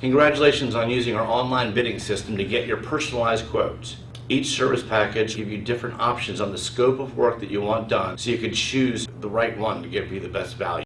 Congratulations on using our online bidding system to get your personalized quotes. Each service package give you different options on the scope of work that you want done so you can choose the right one to give you the best value.